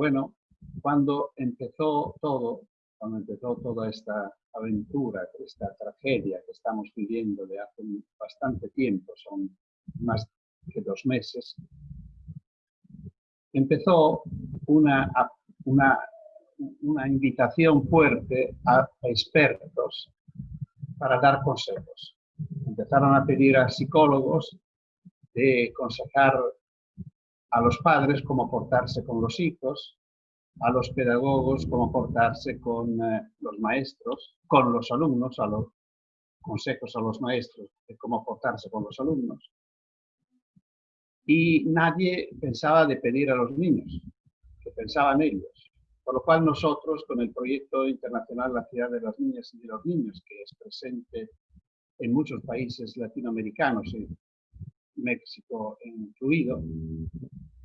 Bueno, cuando empezó todo, cuando empezó toda esta aventura, esta tragedia que estamos viviendo de hace bastante tiempo, son más que dos meses, empezó una, una, una invitación fuerte a expertos para dar consejos. Empezaron a pedir a psicólogos de aconsejar a los padres cómo portarse con los hijos, a los pedagogos cómo portarse con eh, los maestros, con los alumnos, a los consejos a los maestros de cómo portarse con los alumnos. Y nadie pensaba de pedir a los niños, que pensaban ellos. Por lo cual nosotros, con el proyecto internacional La Ciudad de las Niñas y de los Niños, que es presente en muchos países latinoamericanos, y México incluido,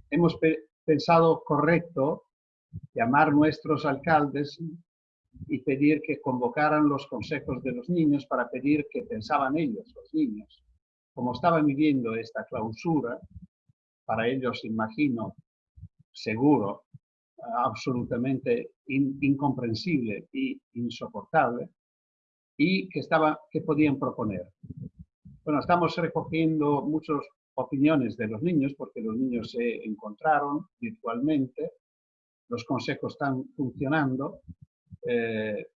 hemos pensado correcto llamar nuestros alcaldes y pedir que convocaran los consejos de los niños para pedir que pensaban ellos, los niños, como estaban viviendo esta clausura, para ellos, imagino, seguro, absolutamente incomprensible e insoportable, y que, estaba, que podían proponer. Bueno, estamos recogiendo muchas opiniones de los niños, porque los niños se encontraron virtualmente, los consejos están funcionando, eh,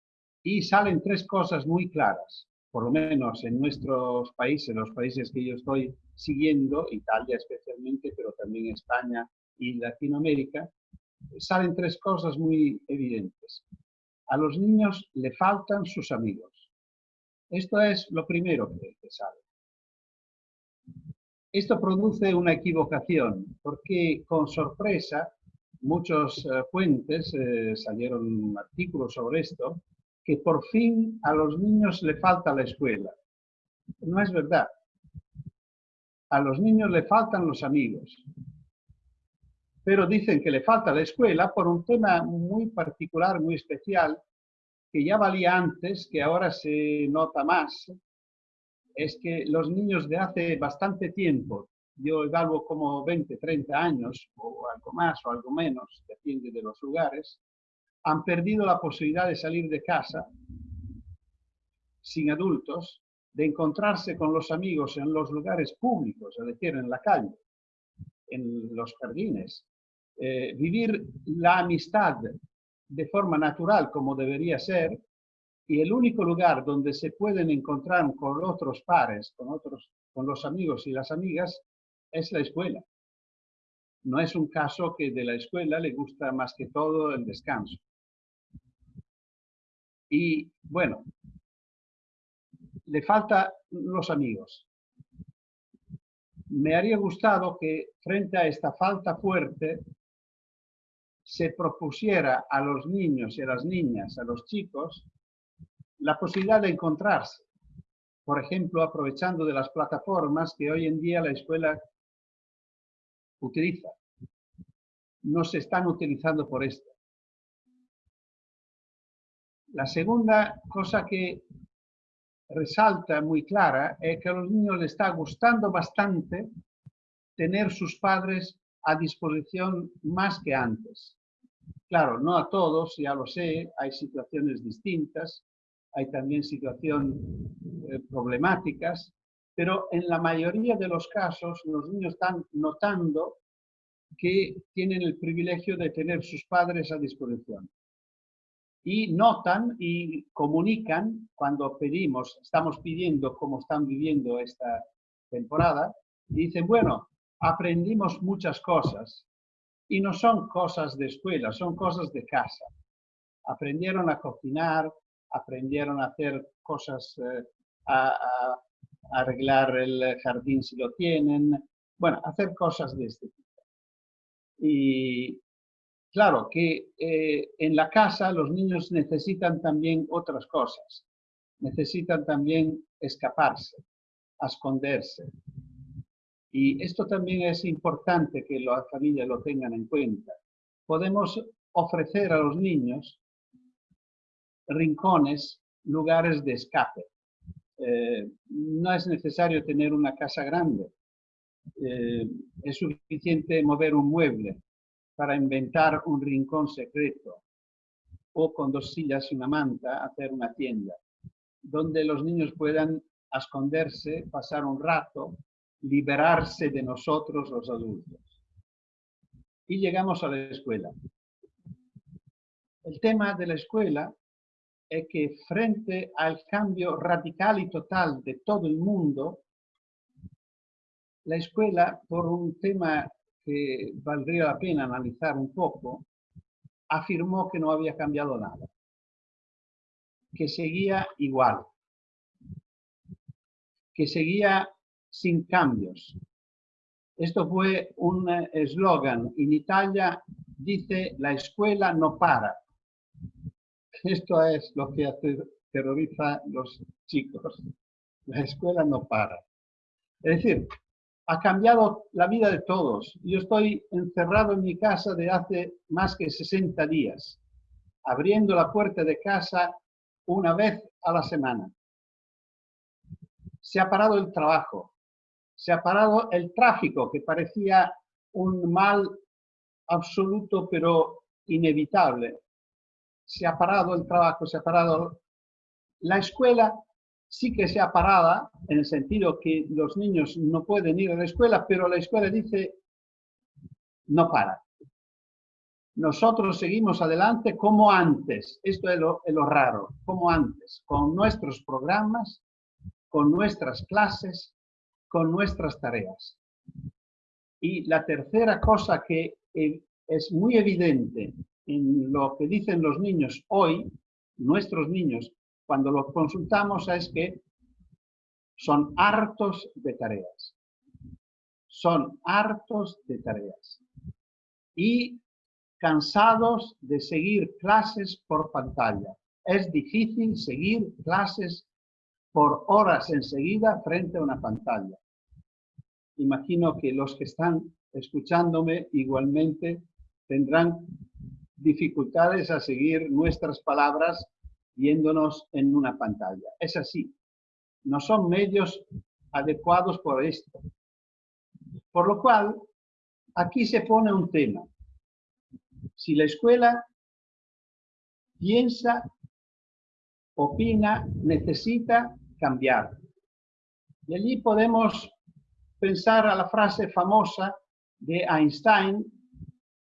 y salen tres cosas muy claras, por lo menos en nuestros países, los países que yo estoy siguiendo, Italia especialmente, pero también España y Latinoamérica, salen tres cosas muy evidentes. A los niños le faltan sus amigos. Esto es lo primero que, que sale. Esto produce una equivocación, porque con sorpresa muchos eh, fuentes eh, salieron artículos sobre esto, que por fin a los niños le falta la escuela. No es verdad. A los niños le faltan los amigos. Pero dicen que le falta la escuela por un tema muy particular, muy especial, que ya valía antes, que ahora se nota más, es que los niños de hace bastante tiempo, yo evalúo como 20, 30 años, o algo más o algo menos, depende de los lugares, han perdido la posibilidad de salir de casa sin adultos, de encontrarse con los amigos en los lugares públicos, es decir, en la calle, en los jardines, eh, vivir la amistad de forma natural como debería ser, y el único lugar donde se pueden encontrar con otros pares, con, otros, con los amigos y las amigas, es la escuela. No es un caso que de la escuela le gusta más que todo el descanso. Y bueno, le falta los amigos. Me haría gustado que frente a esta falta fuerte se propusiera a los niños y a las niñas, a los chicos, la posibilidad de encontrarse. Por ejemplo, aprovechando de las plataformas que hoy en día la escuela utiliza. No se están utilizando por esto. La segunda cosa que resalta muy clara es que a los niños les está gustando bastante tener sus padres a disposición más que antes. Claro, no a todos, ya lo sé, hay situaciones distintas, hay también situaciones eh, problemáticas, pero en la mayoría de los casos los niños están notando que tienen el privilegio de tener sus padres a disposición. Y notan y comunican cuando pedimos, estamos pidiendo cómo están viviendo esta temporada, y dicen, bueno, aprendimos muchas cosas, y no son cosas de escuela, son cosas de casa. Aprendieron a cocinar, aprendieron a hacer cosas, eh, a, arreglar el jardín si lo tienen, bueno, hacer cosas de este tipo. Y claro que eh, en la casa los niños necesitan también otras cosas, necesitan también escaparse, esconderse. Y esto también es importante que las familias lo tengan en cuenta. Podemos ofrecer a los niños rincones, lugares de escape. Eh, no es necesario tener una casa grande. Eh, es suficiente mover un mueble para inventar un rincón secreto o con dos sillas y una manta hacer una tienda donde los niños puedan esconderse, pasar un rato, liberarse de nosotros los adultos. Y llegamos a la escuela. El tema de la escuela es que frente al cambio radical y total de todo el mundo, la escuela, por un tema que valdría la pena analizar un poco, afirmó que no había cambiado nada, que seguía igual, que seguía sin cambios. Esto fue un eslogan. En Italia dice, la escuela no para. Esto es lo que terroriza a los chicos. La escuela no para. Es decir, ha cambiado la vida de todos. Yo estoy encerrado en mi casa de hace más que 60 días, abriendo la puerta de casa una vez a la semana. Se ha parado el trabajo, se ha parado el tráfico, que parecía un mal absoluto pero inevitable. Se ha parado el trabajo, se ha parado la escuela sí que se ha parado en el sentido que los niños no pueden ir a la escuela, pero la escuela dice, no para. Nosotros seguimos adelante como antes, esto es lo, es lo raro, como antes, con nuestros programas, con nuestras clases, con nuestras tareas. Y la tercera cosa que eh, es muy evidente en lo que dicen los niños hoy, nuestros niños, cuando los consultamos es que son hartos de tareas. Son hartos de tareas. Y cansados de seguir clases por pantalla. Es difícil seguir clases por horas enseguida frente a una pantalla. Imagino que los que están escuchándome igualmente tendrán dificultades a seguir nuestras palabras viéndonos en una pantalla. Es así. No son medios adecuados por esto. Por lo cual, aquí se pone un tema. Si la escuela piensa, opina, necesita cambiar. Y allí podemos pensar a la frase famosa de Einstein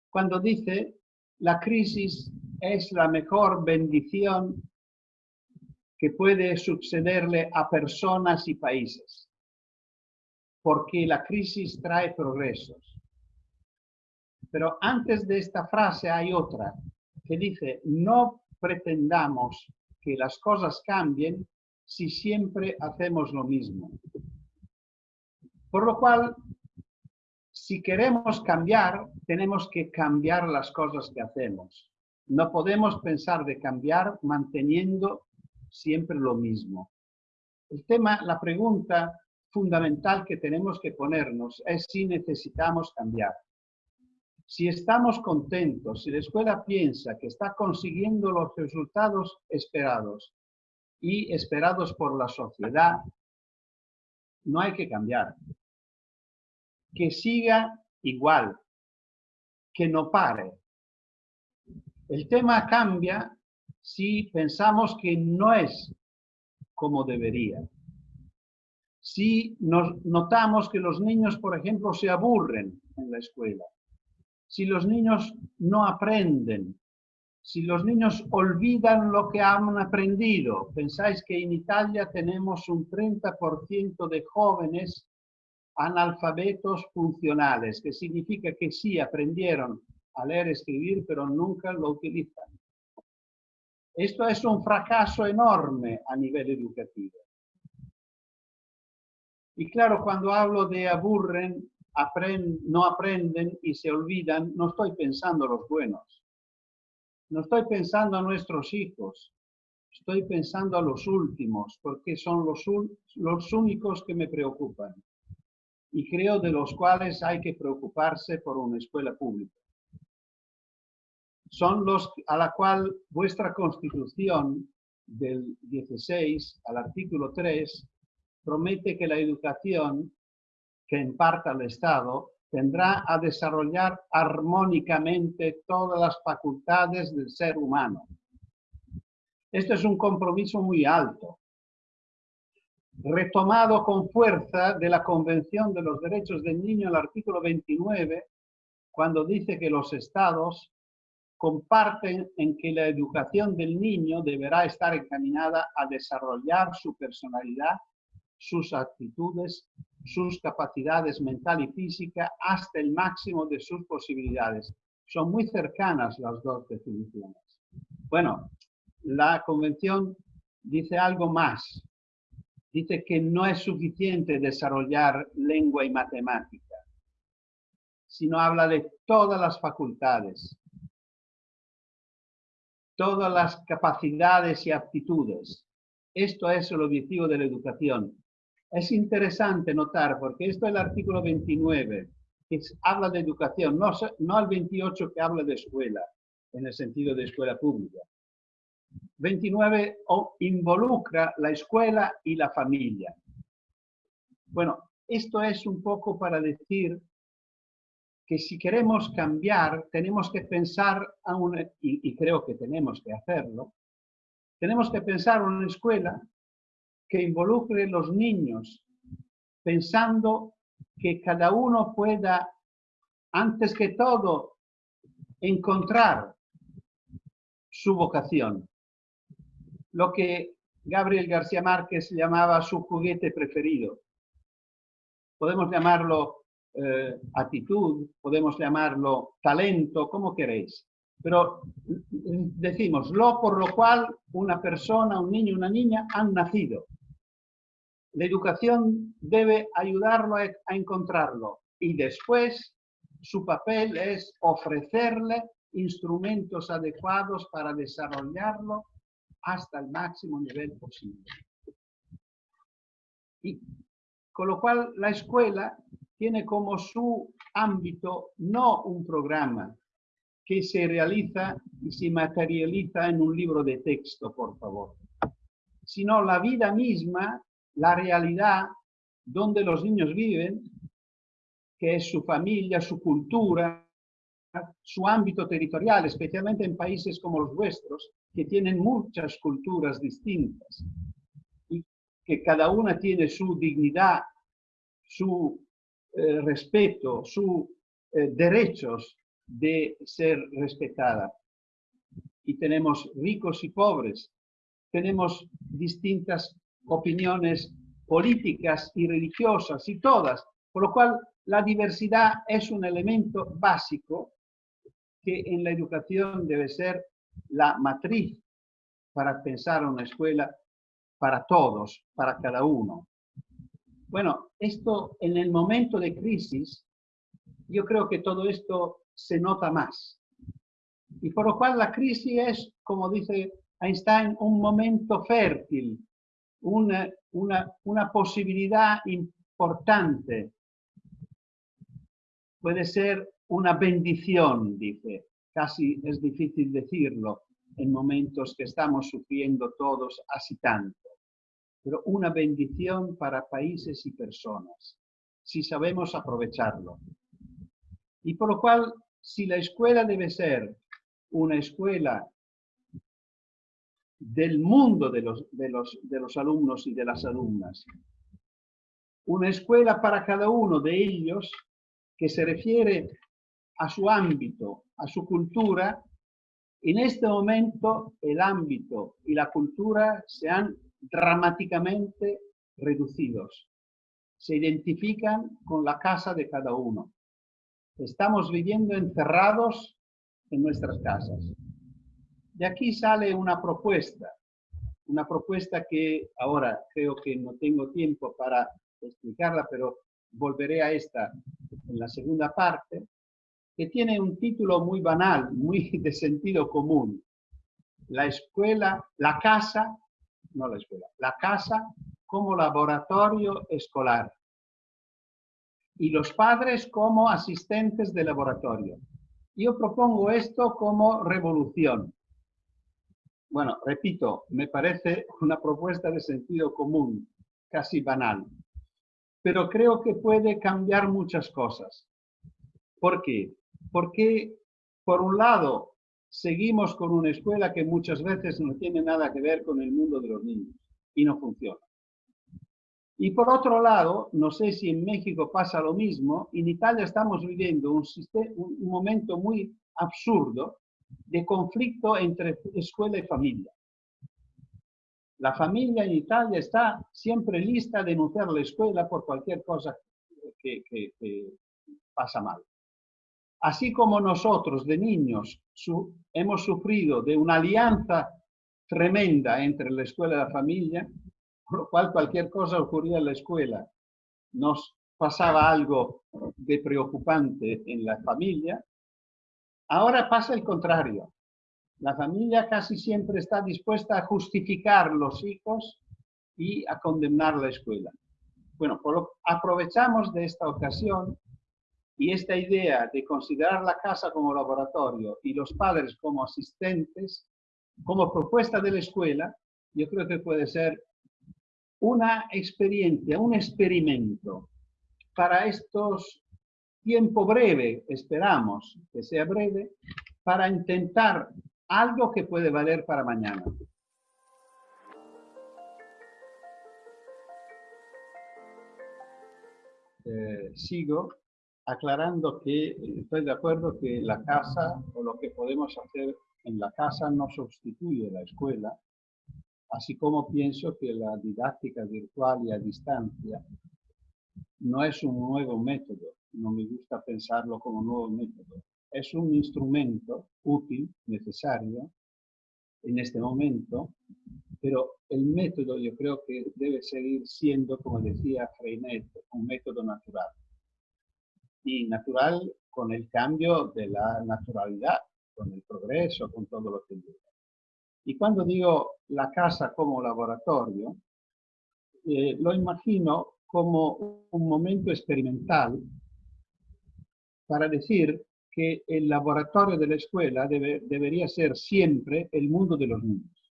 cuando dice, la crisis es la mejor bendición que puede sucederle a personas y países, porque la crisis trae progresos. Pero antes de esta frase hay otra que dice, no pretendamos que las cosas cambien si siempre hacemos lo mismo. Por lo cual, si queremos cambiar, tenemos que cambiar las cosas que hacemos. No podemos pensar de cambiar manteniendo siempre lo mismo. El tema, la pregunta fundamental que tenemos que ponernos es si necesitamos cambiar. Si estamos contentos, si la escuela piensa que está consiguiendo los resultados esperados y esperados por la sociedad, no hay que cambiar. Que siga igual, que no pare. El tema cambia si pensamos que no es como debería. Si nos notamos que los niños, por ejemplo, se aburren en la escuela, si los niños no aprenden, si los niños olvidan lo que han aprendido, pensáis que en Italia tenemos un 30% de jóvenes analfabetos funcionales, que significa que sí aprendieron a leer y escribir, pero nunca lo utilizan. Esto es un fracaso enorme a nivel educativo. Y claro, cuando hablo de aburren, no aprenden y se olvidan, no estoy pensando los buenos. No estoy pensando a nuestros hijos. Estoy pensando a los últimos, porque son los, los únicos que me preocupan. Y creo de los cuales hay que preocuparse por una escuela pública son los a la cual vuestra constitución del 16 al artículo 3 promete que la educación que imparta el Estado tendrá a desarrollar armónicamente todas las facultades del ser humano. Esto es un compromiso muy alto, retomado con fuerza de la Convención de los Derechos del Niño, el artículo 29, cuando dice que los estados comparten en que la educación del niño deberá estar encaminada a desarrollar su personalidad, sus actitudes, sus capacidades mental y física hasta el máximo de sus posibilidades. Son muy cercanas las dos definiciones. Bueno, la convención dice algo más. Dice que no es suficiente desarrollar lengua y matemática, sino habla de todas las facultades, todas las capacidades y aptitudes. Esto es el objetivo de la educación. Es interesante notar, porque esto es el artículo 29, que habla de educación, no, no el 28 que habla de escuela, en el sentido de escuela pública. 29 involucra la escuela y la familia. Bueno, esto es un poco para decir que si queremos cambiar, tenemos que pensar, a una, y, creo que tenemos que hacerlo, tenemos que pensar en una escuela que involucre los niños, pensando que cada uno pueda, antes que todo, encontrar su vocación. Lo que Gabriel García Márquez llamaba su juguete preferido. Podemos llamarlo eh, actitud, podemos llamarlo talento, como queréis. Pero decimos lo por lo cual una persona, un niño, una niña han nacido. La educación debe ayudarlo a encontrarlo y después su papel es ofrecerle instrumentos adecuados para desarrollarlo hasta el máximo nivel posible. Y con lo cual la escuela tiene como su ámbito no un programa que se realiza y se materializa en un libro de texto, por favor, sino la vida misma, la realidad donde los niños viven, que es su familia, su cultura, su ámbito territorial, especialmente en países como los vuestros, que tienen muchas culturas distintas y que cada una tiene su dignidad, su eh, respeto, sus eh, derechos de ser respetada. Y tenemos ricos y pobres, tenemos distintas opiniones políticas y religiosas y todas, por lo cual la diversidad es un elemento básico que en la educación debe ser la matriz para pensar una escuela para todos, para cada uno. Bueno, esto en el momento de crisis, yo creo que todo esto se nota más. Y por lo cual la crisis es, como dice Einstein, un momento fértil, una, una, una posibilidad importante. Puede ser una bendición, dice. Casi es difícil decirlo en momentos que estamos sufriendo todos así tanto pero una bendición para países y personas, si sabemos aprovecharlo. Y por lo cual, si la escuela debe ser una escuela del mundo de los, de los, de los alumnos y de las alumnas, una escuela para cada uno de ellos que se refiere a su ámbito, a su cultura, en este momento el ámbito y la cultura se han dramáticamente reducidos. Se identifican con la casa de cada uno. Estamos viviendo encerrados en nuestras casas. De aquí sale una propuesta, una propuesta que ahora creo que no tengo tiempo para explicarla, pero volveré a esta en la segunda parte, que tiene un título muy banal, muy de sentido común. La escuela, la casa no la escuela, la casa como laboratorio escolar y los padres como asistentes de laboratorio. Yo propongo esto como revolución. Bueno, repito, me parece una propuesta de sentido común, casi banal, pero creo que puede cambiar muchas cosas. ¿Por qué? Porque, por un lado, seguimos con una escuela que muchas veces no tiene nada que ver con el mundo de los niños y no funciona. Y por otro lado, no sé si en México pasa lo mismo, en Italia estamos viviendo un, un momento muy absurdo de conflicto entre escuela y familia. La familia en Italia está siempre lista a denunciar la escuela por cualquier cosa que, pasa mal. Así como nosotros de niños hemos sufrido de una alianza tremenda entre la escuela y la familia, por lo cual cualquier cosa ocurría en la escuela, nos pasaba algo de preocupante en la familia, ahora pasa el contrario. La familia casi siempre está dispuesta a justificar los hijos y a condenar la escuela. Bueno, aprovechamos de esta ocasión y esta idea de considerar la casa como laboratorio y los padres como asistentes, como propuesta de la escuela, yo creo que puede ser una experiencia, un experimento para estos tiempo breve, esperamos que sea breve, para intentar algo que puede valer para mañana. Eh, sigo aclarando que estoy de acuerdo que la casa o lo que podemos hacer en la casa no sustituye la escuela, así como pienso que la didáctica virtual y a distancia no es un nuevo método, no me gusta pensarlo como nuevo método, es un instrumento útil, necesario en este momento, pero el método yo creo que debe seguir siendo, como decía Freinet, un método natural. Y natural con el cambio de la naturalidad, con el progreso, con todo lo que llega. Y cuando digo la casa como laboratorio, eh, lo imagino como un momento experimental para decir que el laboratorio de la escuela debería ser siempre el mundo de los niños.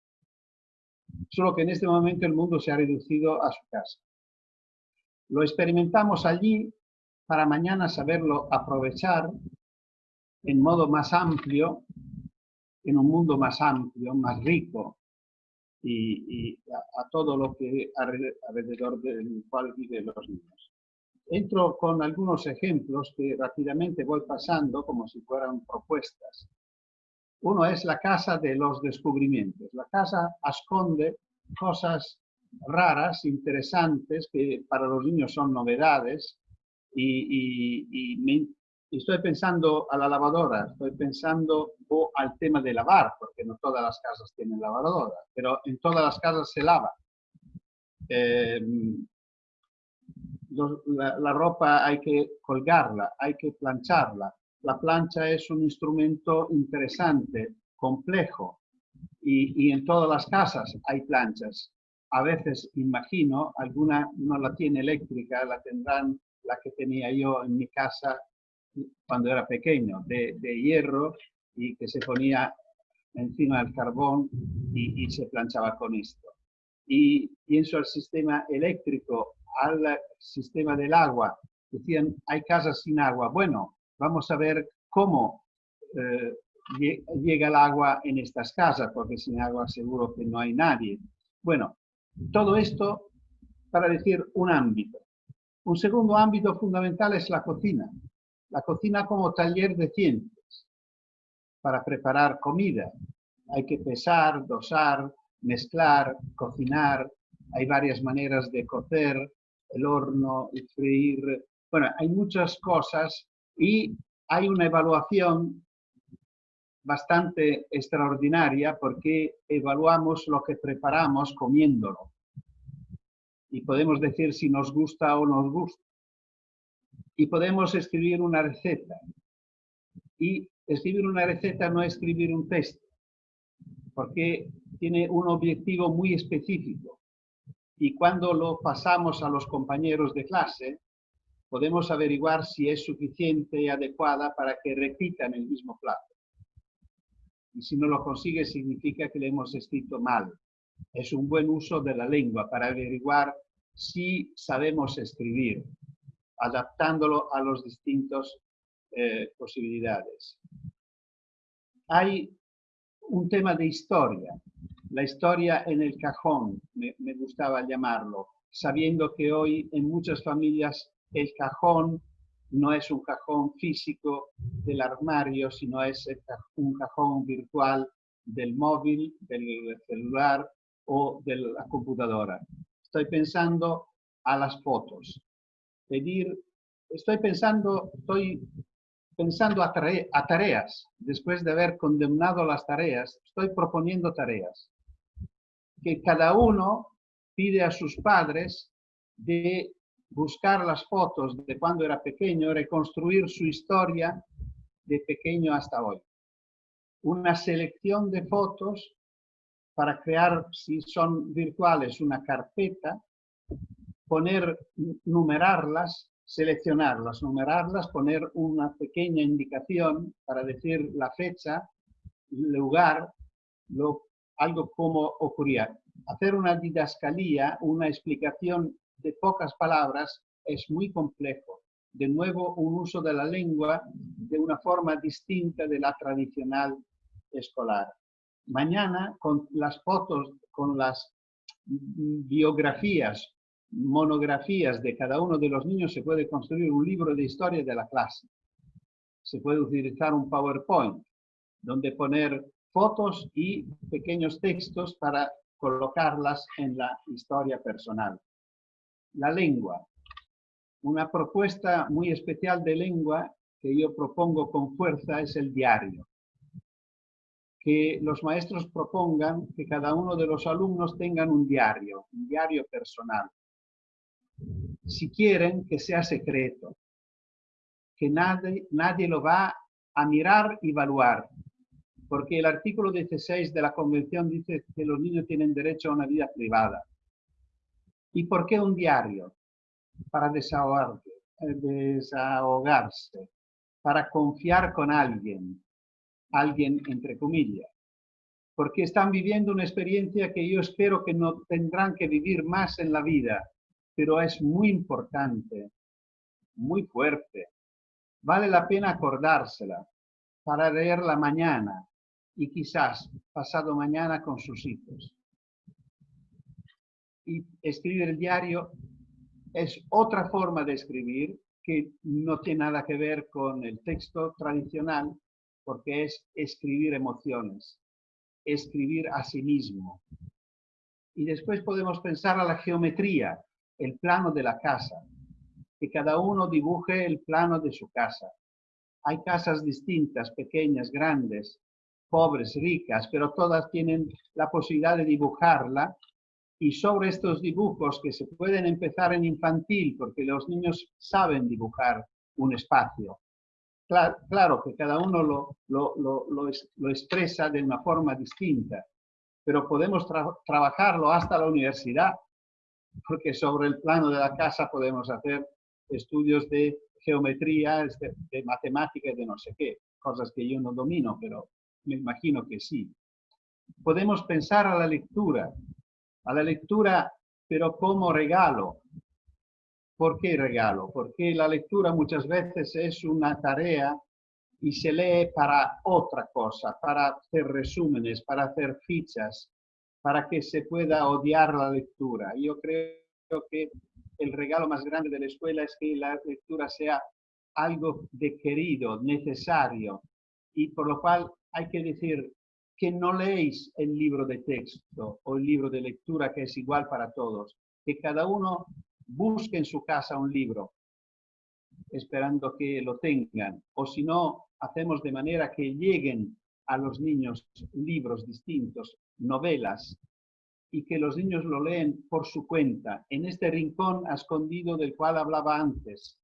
Solo que en este momento el mundo se ha reducido a su casa. Lo experimentamos allí para mañana saberlo aprovechar en modo más amplio, en un mundo más amplio, más rico, y, a, todo lo que alrededor del cual viven los niños. Entro con algunos ejemplos que rápidamente voy pasando como si fueran propuestas. Uno es la casa de los descubrimientos. La casa esconde cosas raras, interesantes, que para los niños son novedades. Y, estoy pensando a la lavadora, estoy pensando al tema de lavar, porque no todas las casas tienen lavadora, pero en todas las casas se lava. Eh, la, ropa hay que colgarla, hay que plancharla. La plancha es un instrumento interesante, complejo, y, en todas las casas hay planchas. A veces, imagino, alguna no la tiene eléctrica, la tendrán la que tenía yo en mi casa cuando era pequeño, de, hierro y que se ponía encima del carbón y, se planchaba con esto. Y pienso al sistema eléctrico al sistema del agua. Decían, hay casas sin agua. Bueno, vamos a ver cómo eh, llega el agua en estas casas, porque sin agua seguro que no hay nadie. Bueno, todo esto para decir un ámbito. Un segundo ámbito fundamental es la cocina. La cocina como taller de ciencias para preparar comida. Hay que pesar, dosar, mezclar, cocinar. Hay varias maneras de cocer, el horno, el freír, bueno, hay muchas cosas y hay una evaluación bastante extraordinaria porque evaluamos lo que preparamos comiéndolo. Y podemos decir si nos gusta o nos gusta. Y podemos escribir una receta. Y escribir una receta no es escribir un texto, porque tiene un objetivo muy específico y cuando lo pasamos a los compañeros de clase, podemos averiguar si es suficiente y adecuada para que repitan el mismo plato. Y si no lo consigue, significa que le hemos escrito mal. Es un buen uso de la lengua para averiguar si sabemos escribir, adaptándolo a los distintos eh, posibilidades. Hay un tema de historia, la historia en el cajón, me gustaba llamarlo, sabiendo que hoy en muchas familias el cajón no es un cajón físico del armario, sino es un cajón virtual del móvil, del celular o de la computadora. Estoy pensando a las fotos. Pedir, estoy pensando, estoy pensando a, a tareas. Después de haber condenado las tareas, estoy proponiendo tareas. Que cada uno pide a sus padres de buscar las fotos de cuando era pequeño, reconstruir su historia de pequeño hasta hoy. Una selección de fotos para crear, si son virtuales, una carpeta, poner, numerarlas, seleccionarlas, numerarlas, poner una pequeña indicación para decir la fecha, lugar, lo, algo como ocurría. Hacer una didascalía, una explicación de pocas palabras es muy complejo. De nuevo, un uso de la lengua de una forma distinta de la tradicional escolar. Mañana, con las fotos, con las biografías, monografías de cada uno de los niños, se puede construir un libro de historia de la clase. Se puede utilizar un PowerPoint, donde poner fotos y pequeños textos para colocarlas en la historia personal. La lengua. Una propuesta muy especial de lengua que yo propongo con fuerza es el diario. Que los maestros propongan que cada uno de los alumnos tengan un diario, un diario personal. Si quieren, que sea secreto, que nadie, nadie lo va a mirar y evaluar, porque el artículo 16 de la Convención dice que los niños tienen derecho a una vida privada. ¿Y por qué un diario? Para desahogarse, desahogarse, para confiar con alguien, alguien entre comillas, porque están viviendo una experiencia que yo espero que no tendrán que vivir más en la vida, pero es muy importante, muy fuerte. Vale la pena acordársela para leerla mañana y quizás pasado mañana con sus hijos y escribir el diario es otra forma de escribir que no tiene nada que ver con el texto tradicional, porque es escribir emociones, escribir a sí mismo. Y después podemos pensar a la geometría, el plano de la casa, que cada uno dibuje el plano de su casa. Hay casas distintas, pequeñas, grandes, pobres, ricas, pero todas tienen la posibilidad de dibujarla y sobre estos dibujos que se pueden empezar en infantil, porque los niños saben dibujar un espacio. Claro, que cada uno lo, expresa de una forma distinta, pero podemos trabajarlo hasta la universidad, porque sobre el plano de la casa podemos hacer estudios de geometría, de, de matemática y de no sé qué, cosas que yo no domino, pero me imagino que sí. Podemos pensar a la lectura, a la lectura, pero como regalo. ¿Por qué regalo? Porque la lectura muchas veces es una tarea y se lee para otra cosa, para hacer resúmenes, para hacer fichas, para que se pueda odiar la lectura. Yo creo que el regalo más grande de la escuela es que la lectura sea algo de querido, necesario, y por lo cual hay que decir, que no leéis el libro de texto o el libro de lectura que es igual para todos, que cada uno busque en su casa un libro, esperando que lo tengan, o si no, hacemos de manera que lleguen a los niños libros distintos, novelas, y que los niños lo leen por su cuenta, en este rincón escondido del cual hablaba antes.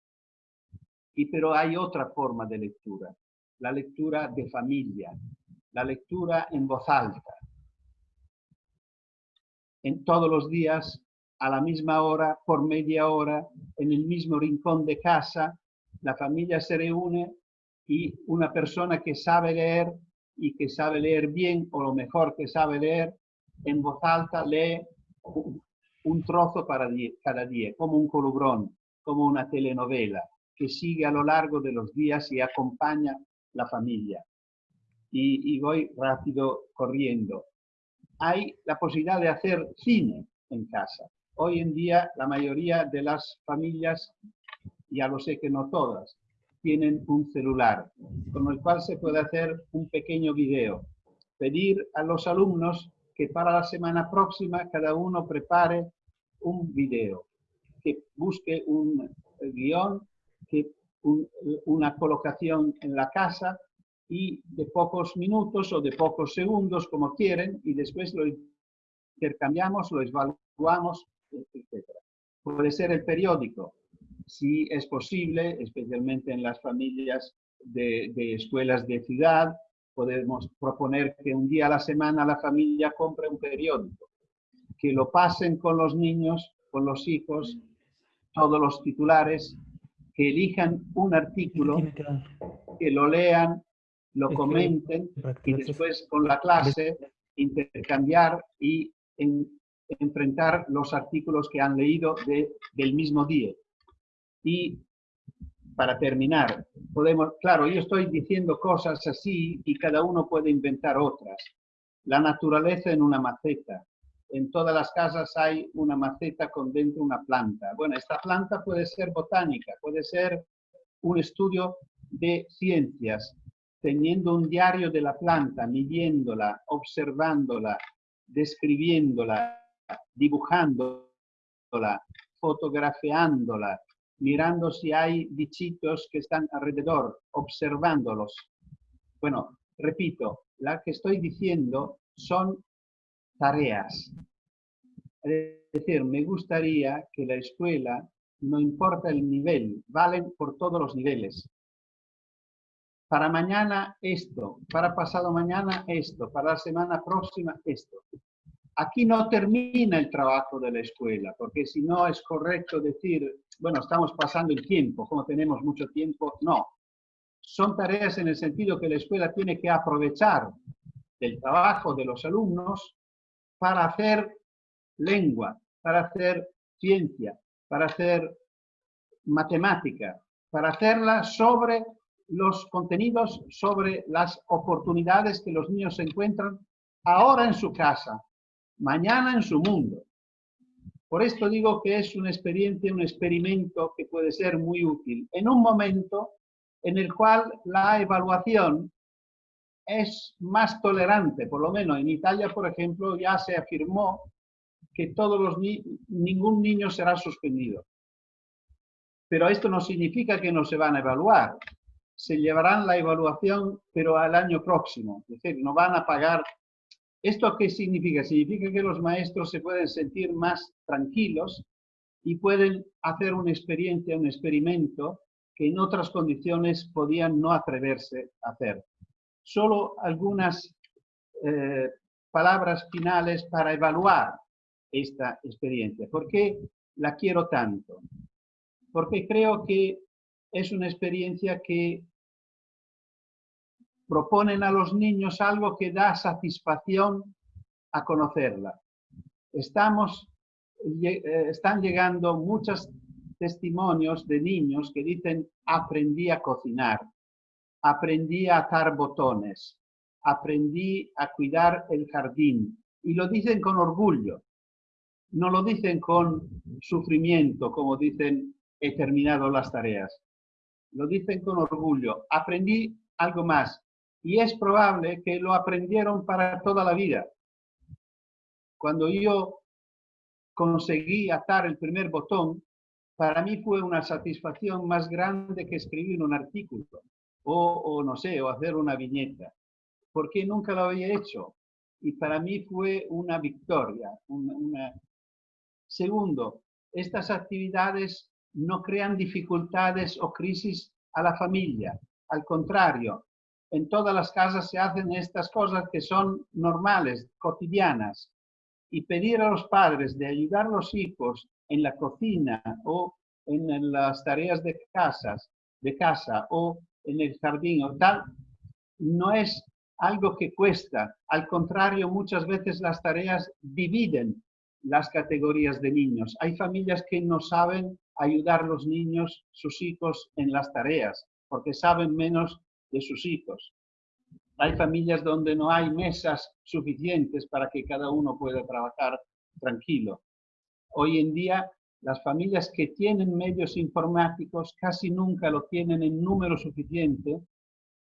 Y pero hay otra forma de lectura, la lectura de familia, la lectura en voz alta. En todos los días, a la misma hora, por media hora, en el mismo rincón de casa, la familia se reúne y una persona que sabe leer y que sabe leer bien o lo mejor que sabe leer, en voz alta lee un trozo para cada día, como un colubrón, como una telenovela, que sigue a lo largo de los días y acompaña la familia. Y, y voy rápido corriendo. Hay la posibilidad de hacer cine en casa. Hoy en día la mayoría de las familias, ya lo sé que no todas, tienen un celular, con el cual se puede hacer un pequeño video. Pedir a los alumnos que para la semana próxima cada uno prepare un video, que busque un guion, que una colocación en la casa y de pocos minutos o de pocos segundos, como quieren, y después lo intercambiamos, lo evaluamos, etc. Puede ser el periódico, si es posible, especialmente en las familias de, escuelas de ciudad, podemos proponer que un día a la semana la familia compre un periódico, que lo pasen con los niños, con los hijos, todos los titulares, que elijan un artículo, que lo lean, lo comenten y después con la clase intercambiar y enfrentar los artículos que han leído del mismo día. Y para terminar, podemos, claro, yo estoy diciendo cosas así y cada uno puede inventar otras. La naturaleza en una maceta. En todas las casas hay una maceta con dentro una planta. Bueno, esta planta puede ser botánica, puede ser un estudio de ciencias, teniendo un diario de la planta, midiéndola, observándola, describiéndola, dibujándola, fotografiándola, mirando si hay bichitos que están alrededor, observándolos. Bueno, repito, la que estoy diciendo son tareas. Es decir, me gustaría que la escuela, no importa el nivel, valen por todos los niveles. Para mañana esto, para pasado mañana esto, para la semana próxima esto. Aquí no termina el trabajo de la escuela, porque si no es correcto decir, bueno, estamos pasando el tiempo, como tenemos mucho tiempo, no. Son tareas en el sentido que la escuela tiene que aprovechar el trabajo de los alumnos para hacer lengua, para hacer ciencia, para hacer matemática, para hacerla sobre los contenidos, sobre las oportunidades que los niños encuentran ahora en su casa, mañana en su mundo. Por esto digo que es una experiencia, un experimento que puede ser muy útil en un momento en el cual la evaluación es más tolerante, por lo menos en Italia, por ejemplo, ya se afirmó que todos los ningún niño será suspendido. Pero esto no significa que no se van a evaluar. Se llevarán la evaluación, pero al año próximo. Es decir, no van a pagar ¿Esto qué significa? Significa que los maestros se pueden sentir más tranquilos y pueden hacer una experiencia, un experimento que en otras condiciones podían no atreverse a hacer. Solo algunas eh, palabras finales para evaluar esta experiencia. ¿Por qué la quiero tanto? Porque creo que es una experiencia que proponen a los niños algo que da satisfacción a conocerla. Estamos, eh, están llegando muchos testimonios de niños que dicen aprendí a cocinar, aprendí a atar botones, aprendí a cuidar el jardín. Y lo dicen con orgullo, no lo dicen con sufrimiento, como dicen he terminado las tareas. Lo dicen con orgullo. Aprendí algo más, y es probable que lo aprendieron para toda la vida. Cuando yo conseguí atar el primer botón, para mí fue una satisfacción más grande que escribir un artículo o, no sé, o hacer una viñeta, porque nunca lo había hecho. Y para mí fue una victoria. Segundo, estas actividades no crean dificultades o crisis a la familia. Al contrario, en todas las casas se hacen estas cosas que son normales, cotidianas. Y pedir a los padres de ayudar a los hijos en la cocina o en las tareas de, casas, de casa o en el jardín o tal, no es algo que cuesta. Al contrario, muchas veces las tareas dividen las categorías de niños. Hay familias que no saben ayudar a los niños, sus hijos, en las tareas, porque saben menos de sus hijos. Hay familias donde no hay mesas suficientes para que cada uno pueda trabajar tranquilo. Hoy en día, las familias que tienen medios informáticos casi nunca lo tienen en número suficiente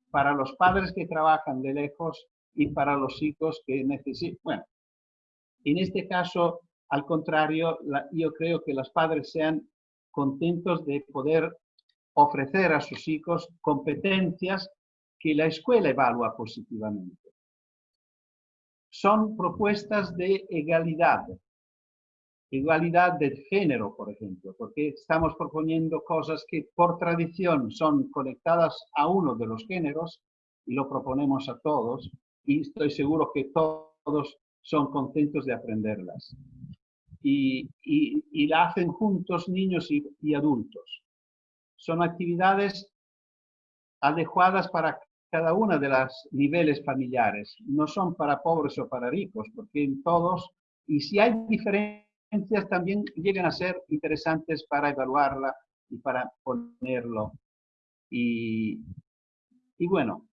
para los padres que trabajan de lejos y para los hijos que necesitan. Bueno, en este caso, al contrario, yo creo que los padres sean contentos de poder ofrecer a sus hijos competencias que la escuela evalúa positivamente. Son propuestas de egalidad, igualdad de género, por ejemplo, porque estamos proponiendo cosas que por tradición son conectadas a uno de los géneros y lo proponemos a todos y estoy seguro que todos son contentos de aprenderlas. Y, la hacen juntos niños y, y adultos. Son actividades adecuadas para cada una de los niveles familiares. No son para pobres o para ricos, porque en todos, y si hay diferencias, también llegan a ser interesantes para evaluarla y para ponerlo. Y, y bueno,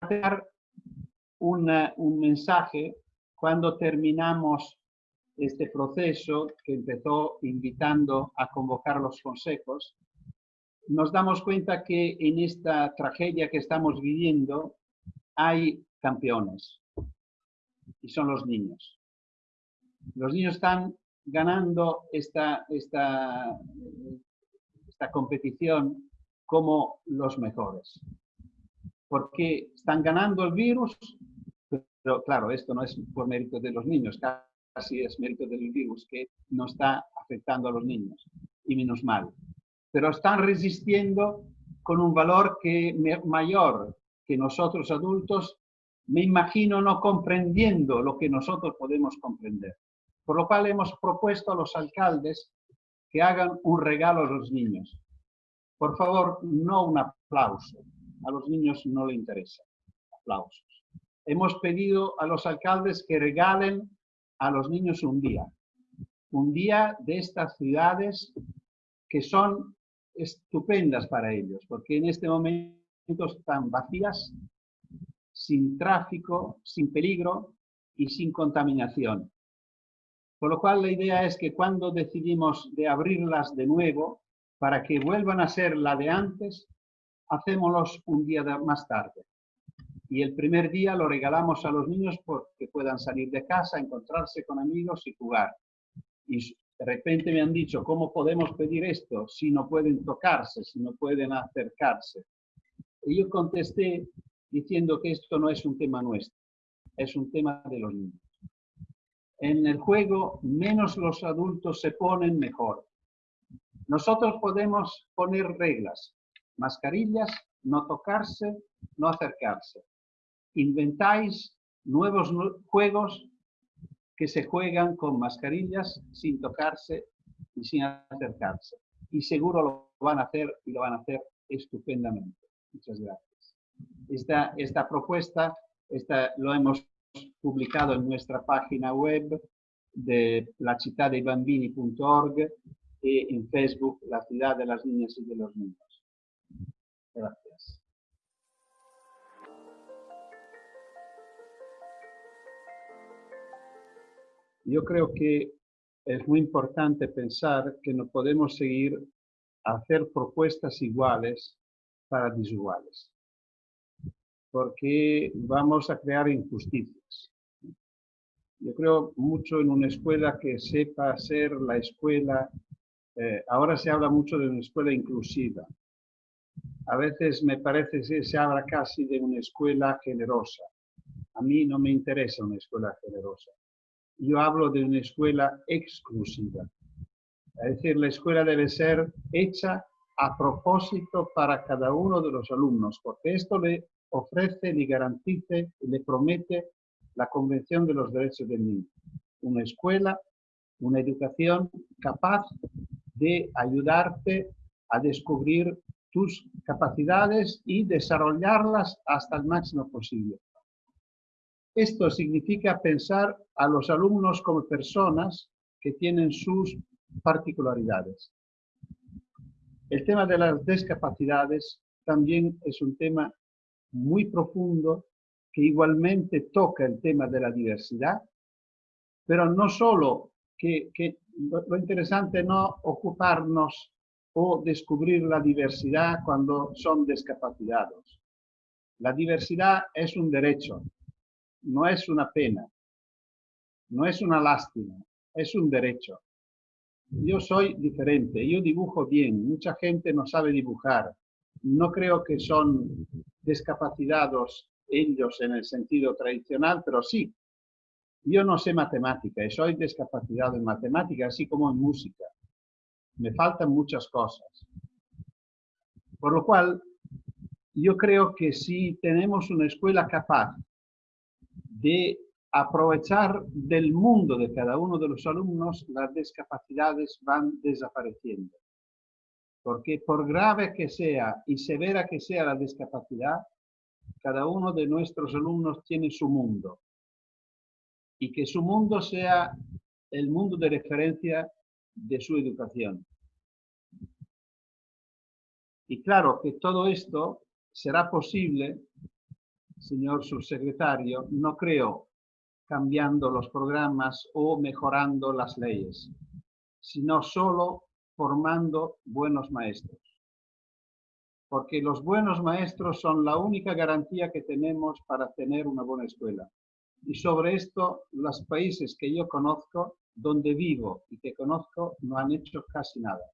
dar un mensaje cuando terminamos este proceso que empezó invitando a convocar los consejos, nos damos cuenta que en esta tragedia que estamos viviendo hay campeones y son los niños. Los niños están ganando esta, esta, esta competición como los mejores. Porque están ganando el virus, pero claro, esto no es por mérito de los niños, casi es mérito del virus que no está afectando a los niños, y menos mal pero están resistiendo con un valor que, mayor que nosotros adultos, me imagino no comprendiendo lo que nosotros podemos comprender. Por lo cual hemos propuesto a los alcaldes que hagan un regalo a los niños. Por favor, no un aplauso. A los niños no les interesa aplausos. Hemos pedido a los alcaldes que regalen a los niños un día. Un día de estas ciudades que son estupendas para ellos, porque en este momento están vacías, sin tráfico, sin peligro y sin contaminación. Por lo cual la idea es que cuando decidimos de abrirlas de nuevo, para que vuelvan a ser la de antes, hacémoslos un día más tarde. Y el primer día lo regalamos a los niños porque puedan salir de casa, encontrarse con amigos y jugar. De repente me han dicho, ¿cómo podemos pedir esto si no pueden tocarse, si no pueden acercarse? Y yo contesté diciendo que esto no es un tema nuestro, es un tema de los niños. En el juego, menos los adultos se ponen, mejor. Nosotros podemos poner reglas, mascarillas, no tocarse, no acercarse. Inventáis nuevos juegos que se juegan con mascarillas sin tocarse y sin acercarse. Y seguro lo van a hacer y lo van a hacer estupendamente. Muchas gracias. Esta, esta propuesta esta, lo hemos publicado en nuestra página web de lacitadebambini.org y en Facebook La Ciudad de las Niñas y de los Niños. Gracias. Yo creo que es muy importante pensar que no podemos seguir a hacer propuestas iguales para desiguales, porque vamos a crear injusticias. Yo creo mucho en una escuela que sepa ser la escuela, eh, ahora se habla mucho de una escuela inclusiva. A veces me parece que se habla casi de una escuela generosa. A mí no me interesa una escuela generosa yo hablo de una escuela exclusiva. Es decir, la escuela debe ser hecha a propósito para cada uno de los alumnos, porque esto le ofrece, le garantice, le promete la Convención de los Derechos del Niño. Una escuela, una educación capaz de ayudarte a descubrir tus capacidades y desarrollarlas hasta el máximo posible. Esto significa pensar a los alumnos como personas que tienen sus particularidades. El tema de las discapacidades también es un tema muy profundo que igualmente toca el tema de la diversidad, pero no solo que, lo, interesante no ocuparnos o descubrir la diversidad cuando son discapacitados. La diversidad es un derecho, no es una pena, no es una lástima, es un derecho. Yo soy diferente, yo dibujo bien, mucha gente no sabe dibujar. No creo que son discapacitados ellos en el sentido tradicional, pero sí. Yo no sé matemática y soy discapacitado en matemática, así como en música. Me faltan muchas cosas. Por lo cual, yo creo que si tenemos una escuela capaz de aprovechar del mundo de cada uno de los alumnos, las discapacidades van desapareciendo. Porque por grave que sea y severa que sea la discapacidad, cada uno de nuestros alumnos tiene su mundo. Y que su mundo sea el mundo de referencia de su educación. Y claro que todo esto será posible, señor subsecretario, no creo cambiando los programas o mejorando las leyes, sino solo formando buenos maestros. Porque los buenos maestros son la única garantía que tenemos para tener una buena escuela. Y sobre esto, los países que yo conozco, donde vivo y que conozco, no han hecho casi nada.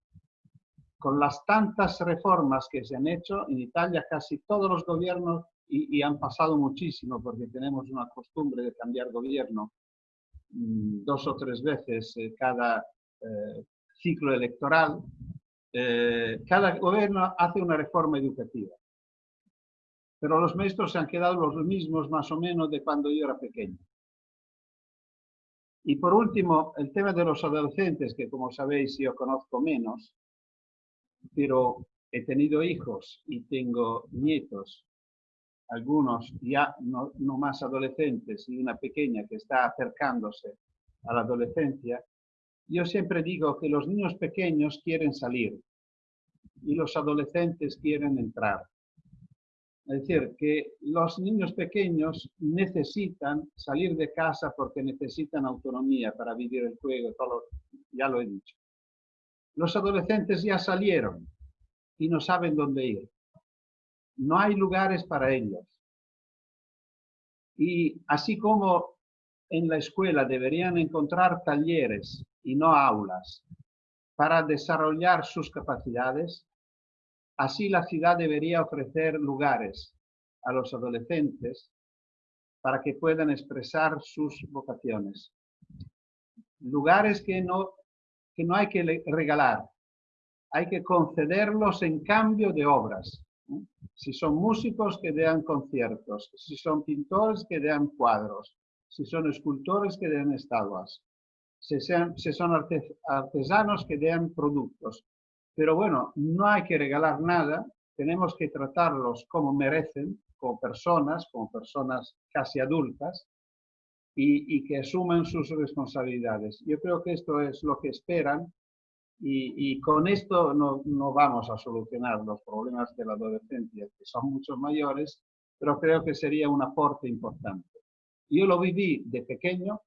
Con las tantas reformas que se han hecho, en Italia casi todos los gobiernos y, han pasado muchísimo porque tenemos una costumbre de cambiar gobierno mm, dos o tres veces eh, cada eh, ciclo electoral. Eh, cada gobierno hace una reforma educativa. Pero los maestros se han quedado los mismos más o menos de cuando yo era pequeño. Y por último, el tema de los adolescentes, que como sabéis yo conozco menos, pero he tenido hijos y tengo nietos algunos ya no, más adolescentes y una pequeña que está acercándose a la adolescencia, yo siempre digo que los niños pequeños quieren salir y los adolescentes quieren entrar. Es decir, que los niños pequeños necesitan salir de casa porque necesitan autonomía para vivir el juego, todo, ya lo he dicho. Los adolescentes ya salieron y no saben dónde ir no hay lugares para ellos. Y así como en la escuela deberían encontrar talleres y no aulas para desarrollar sus capacidades, así la ciudad debería ofrecer lugares a los adolescentes para que puedan expresar sus vocaciones. Lugares que no, que no hay que regalar, hay que concederlos en cambio de obras. Si son músicos, que den conciertos. Si son pintores, que den cuadros. Si son escultores, que den estatuas. Si, son artesanos, que den productos. Pero bueno, no hay que regalar nada. Tenemos que tratarlos como merecen, como personas, como personas casi adultas, y, y que asuman sus responsabilidades. Yo creo que esto es lo que esperan y, con esto no, no, vamos a solucionar los problemas de la adolescencia, que son mucho mayores, pero creo que sería un aporte importante. Yo lo viví de pequeño,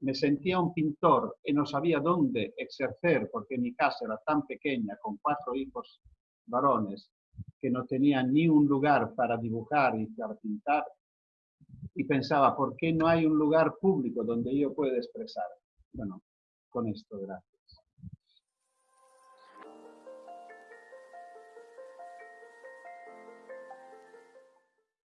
me sentía un pintor y no sabía dónde exercer, porque mi casa era tan pequeña, con cuatro hijos varones, que no tenía ni un lugar para dibujar y para pintar. Y pensaba, ¿por qué no hay un lugar público donde yo pueda expresar? Bueno, con esto, gracias.